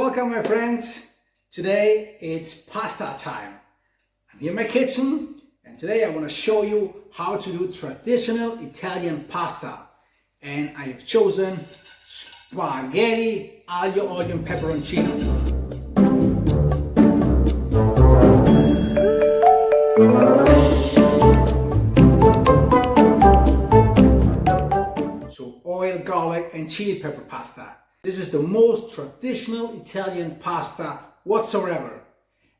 Welcome my friends. Today it's pasta time. I'm here in my kitchen and today I want to show you how to do traditional Italian pasta. And I have chosen spaghetti aglio olio and peperoncino. So oil, garlic and chili pepper pasta. This is the most traditional Italian pasta whatsoever.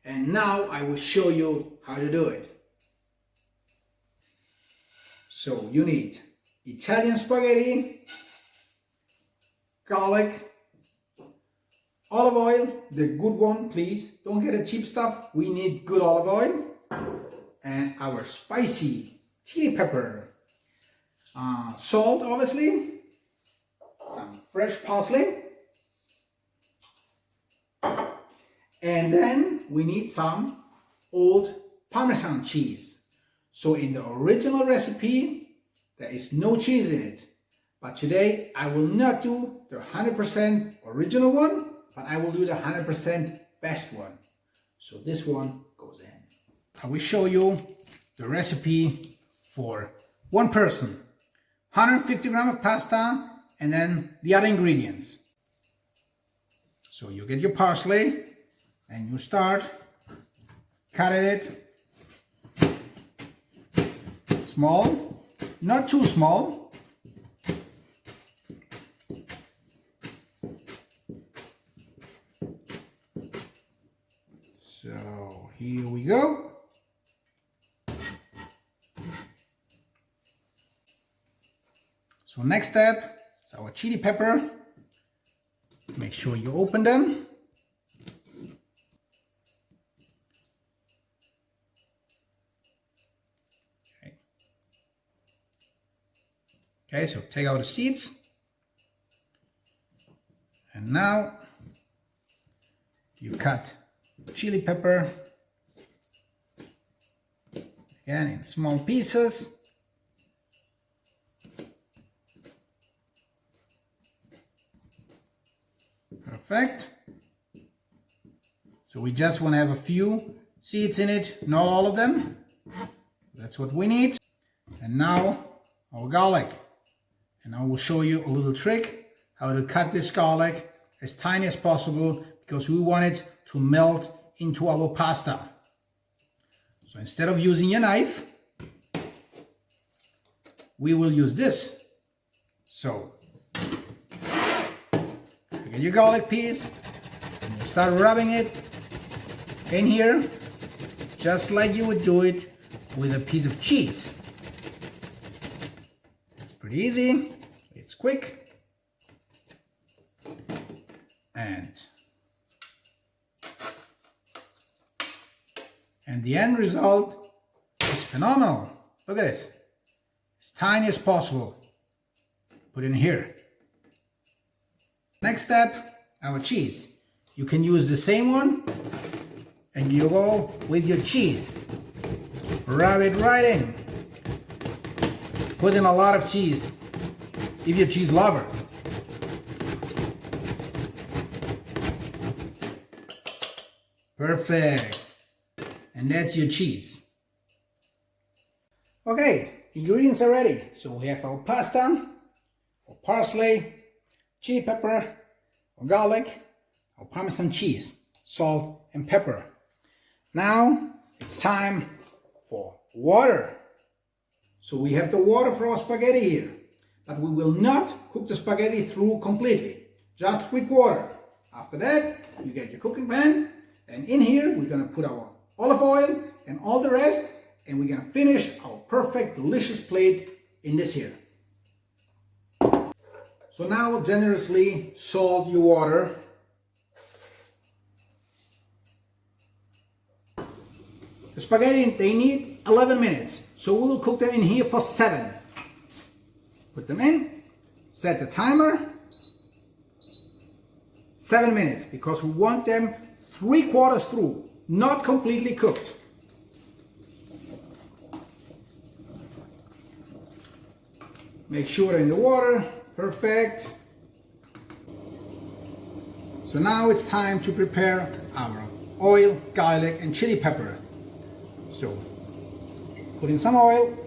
And now I will show you how to do it. So you need Italian spaghetti, garlic, olive oil, the good one please, don't get the cheap stuff, we need good olive oil, and our spicy chili pepper, uh, salt obviously, fresh parsley, and then we need some old Parmesan cheese. So in the original recipe, there is no cheese in it. But today I will not do the 100% original one, but I will do the 100% best one. So this one goes in. I will show you the recipe for one person. 150 gram of pasta and then the other ingredients. So you get your parsley and you start cutting it small, not too small. So here we go. So next step is our chili pepper. Make sure you open them. Okay. Okay, so take out the seeds. And now you cut chili pepper again in small pieces. Perfect. So we just want to have a few seeds in it, not all of them. That's what we need. And now our garlic. And I will show you a little trick how to cut this garlic as tiny as possible because we want it to melt into our pasta. So instead of using a knife, we will use this. So get your garlic piece and you start rubbing it in here just like you would do it with a piece of cheese. It's pretty easy, it's quick, and and the end result is phenomenal. Look at this, as tiny as possible. Put in here. Next step, our cheese. You can use the same one and you go with your cheese. Rub it right in. Put in a lot of cheese if you're a cheese lover. Perfect. And that's your cheese. Okay, ingredients are ready. So we have our pasta, our parsley, chili pepper, our garlic, our parmesan cheese, salt and pepper. Now it's time for water. So we have the water for our spaghetti here, but we will not cook the spaghetti through completely, just with water. After that, you get your cooking pan, and in here we're gonna put our olive oil and all the rest, and we're gonna finish our perfect delicious plate in this here. So now generously salt your water. The spaghetti, they need 11 minutes. So we will cook them in here for 7. Put them in, set the timer, 7 minutes because we want them 3 quarters through, not completely cooked. Make sure in the water, perfect. So now it's time to prepare our oil, garlic and chili pepper. Put in some oil.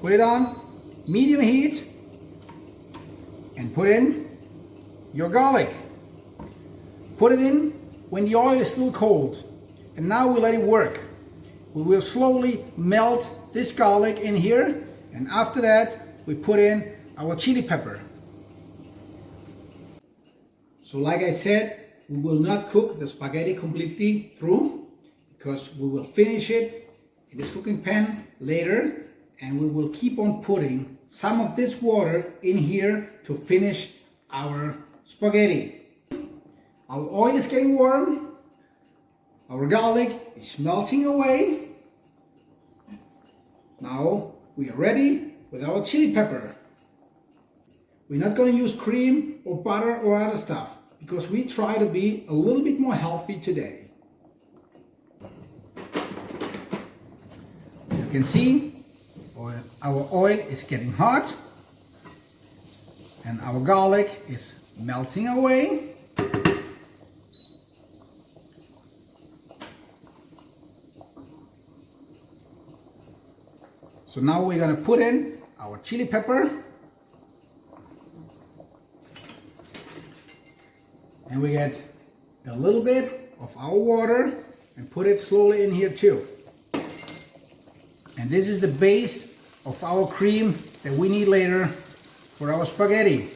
Put it on medium heat and put in your garlic. Put it in when the oil is still cold. And now we let it work. We will slowly melt this garlic in here and after that we put in our chili pepper. So like I said, we will not cook the spaghetti completely through because we will finish it in this cooking pan later and we will keep on putting some of this water in here to finish our spaghetti. Our oil is getting warm, our garlic is melting away. Now we are ready with our chili pepper. We're not going to use cream or butter or other stuff because we try to be a little bit more healthy today. You can see our oil is getting hot and our garlic is melting away. So now we're going to put in our chili pepper and we get a little bit of our water and put it slowly in here too. And this is the base of our cream that we need later for our spaghetti.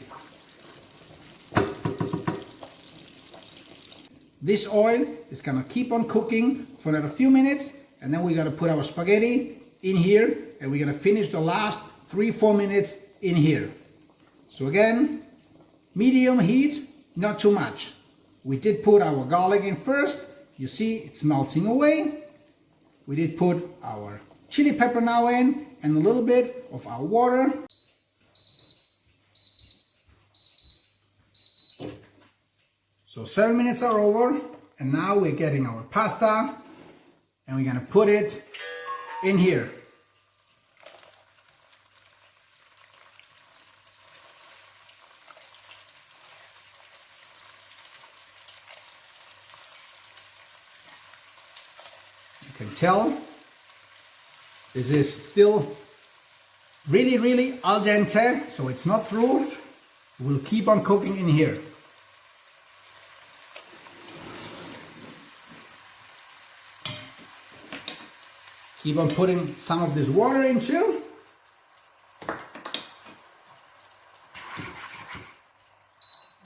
This oil is gonna keep on cooking for another few minutes and then we're gonna put our spaghetti in here and we're gonna finish the last three, four minutes in here. So again, medium heat, not too much. We did put our garlic in first. You see it's melting away. We did put our chili pepper now in and a little bit of our water. So seven minutes are over and now we're getting our pasta and we're gonna put it in here. Can tell this is still really, really al dente, so it's not through. We'll keep on cooking in here. Keep on putting some of this water into.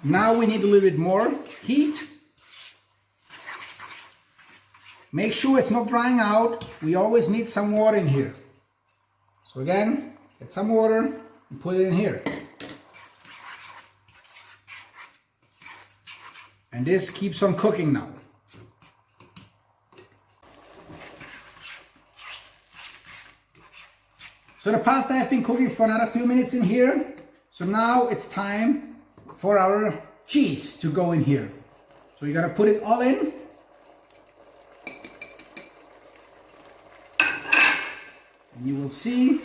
Now we need a little bit more heat. Make sure it's not drying out. We always need some water in here. So again, get some water and put it in here. And this keeps on cooking now. So the pasta has been cooking for another few minutes in here. So now it's time for our cheese to go in here. So you gotta put it all in. You will see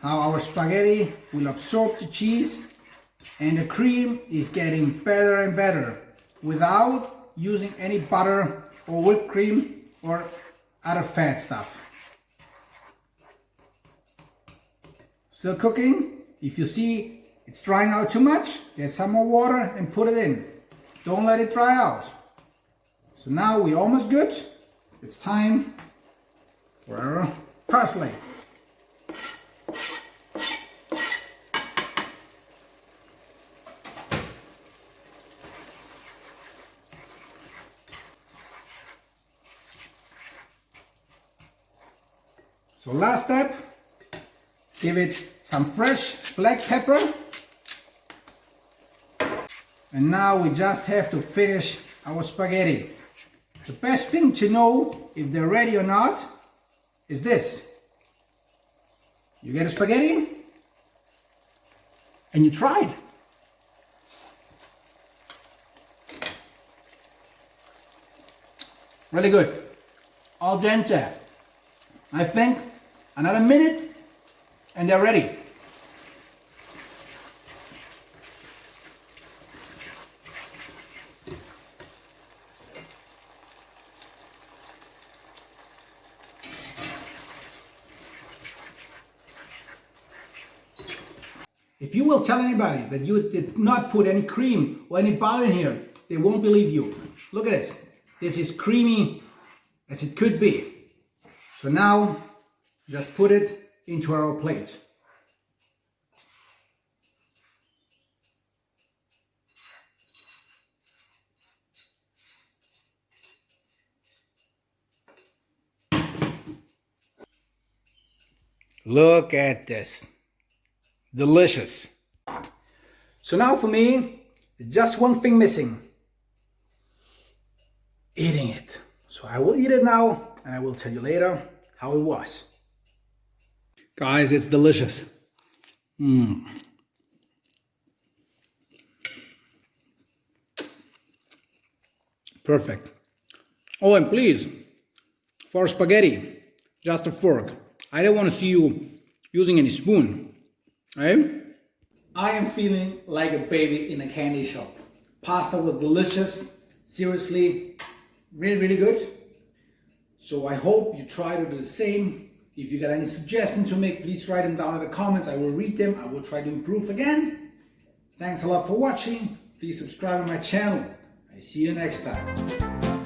how our spaghetti will absorb the cheese and the cream is getting better and better without using any butter or whipped cream or other fat stuff. Still cooking. If you see it's drying out too much, get some more water and put it in. Don't let it dry out. So now we're almost good. It's time for parsley. So last step, give it some fresh black pepper. And now we just have to finish our spaghetti. The best thing to know if they're ready or not is this. You get a spaghetti and you try it. Really good. Al dente. I think another minute and they're ready. If you will tell anybody that you did not put any cream or any butter in here, they won't believe you. Look at this. This is creamy as it could be. So now, just put it into our plate. Look at this. Delicious. So now for me, just one thing missing. Eating it. So I will eat it now and I will tell you later how it was. Guys, it's delicious. Mmm. Perfect. Oh, and please, for spaghetti, just a fork. I don't want to see you using any spoon. Eh? I am feeling like a baby in a candy shop. Pasta was delicious. Seriously, really, really good. So I hope you try to do the same. If you got any suggestions to make, please write them down in the comments. I will read them. I will try to improve again. Thanks a lot for watching. Please subscribe to my channel. I see you next time.